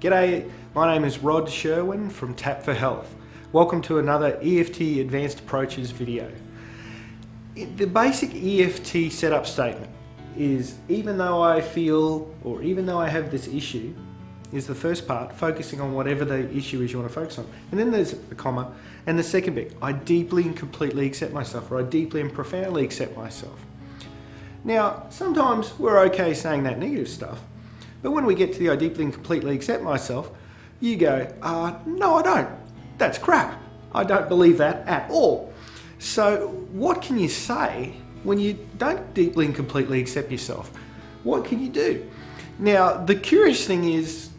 G'day, my name is Rod Sherwin from Tap for Health. Welcome to another EFT Advanced Approaches video. The basic EFT setup statement is even though I feel or even though I have this issue is the first part, focusing on whatever the issue is you want to focus on. And then there's a comma, and the second bit, I deeply and completely accept myself, or I deeply and profoundly accept myself. Now, sometimes we're okay saying that negative stuff, but when we get to the I deeply and completely accept myself, you go, uh, no, I don't. That's crap. I don't believe that at all. So what can you say when you don't deeply and completely accept yourself? What can you do? Now, the curious thing is,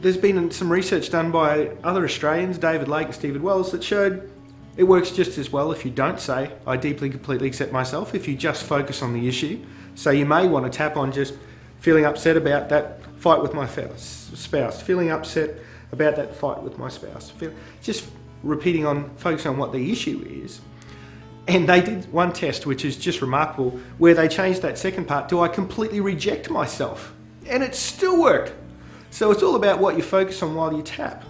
there's been some research done by other Australians, David Lake and Stephen Wells, that showed it works just as well if you don't say, I deeply and completely accept myself, if you just focus on the issue. So you may want to tap on just feeling upset about that fight with my spouse, feeling upset about that fight with my spouse, just repeating on, focusing on what the issue is. And they did one test, which is just remarkable, where they changed that second part to I completely reject myself. And it still worked. So it's all about what you focus on while you tap.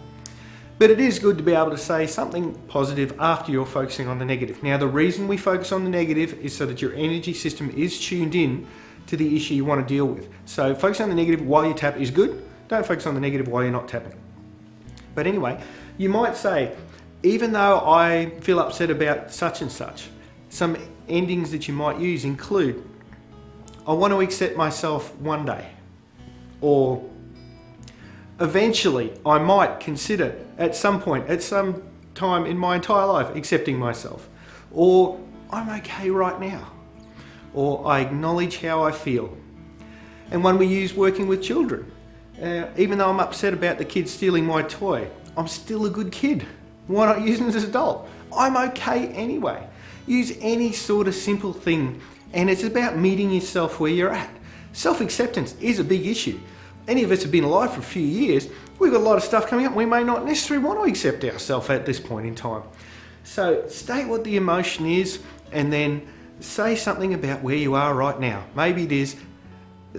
But it is good to be able to say something positive after you're focusing on the negative. Now, the reason we focus on the negative is so that your energy system is tuned in to the issue you want to deal with. So focus on the negative while you tap is good. Don't focus on the negative while you're not tapping. But anyway, you might say, even though I feel upset about such and such, some endings that you might use include, I want to accept myself one day. Or eventually I might consider at some point, at some time in my entire life, accepting myself. Or I'm okay right now. Or I acknowledge how I feel. And one we use working with children. Uh, even though I'm upset about the kid stealing my toy, I'm still a good kid. Why not use it as an adult? I'm okay anyway. Use any sort of simple thing and it's about meeting yourself where you're at. Self-acceptance is a big issue. Any of us have been alive for a few years, we've got a lot of stuff coming up we may not necessarily want to accept ourselves at this point in time. So state what the emotion is and then say something about where you are right now. Maybe it is,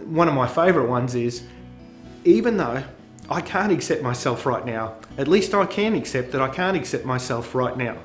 one of my favourite ones is, even though I can't accept myself right now, at least I can accept that I can't accept myself right now.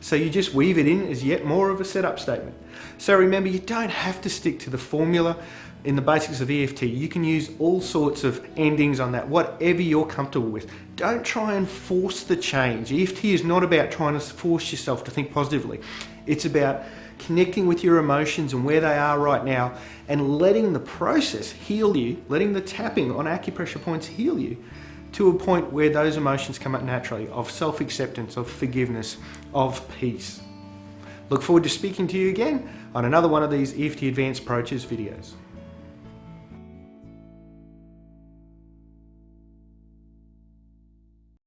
So you just weave it in as yet more of a setup statement. So remember, you don't have to stick to the formula in the basics of EFT. You can use all sorts of endings on that, whatever you're comfortable with. Don't try and force the change. EFT is not about trying to force yourself to think positively. It's about connecting with your emotions and where they are right now and letting the process heal you, letting the tapping on acupressure points heal you to a point where those emotions come up naturally of self-acceptance, of forgiveness, of peace. Look forward to speaking to you again on another one of these EFT Advanced Approaches videos.